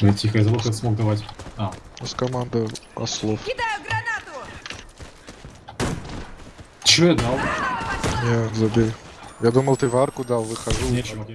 Бля, тихо, я забыл, как смог давать. А, С команды ослов. Кидаю гранату! Че я дал? Не, забей. Я думал, ты в арку дал, выхожу. Нечего.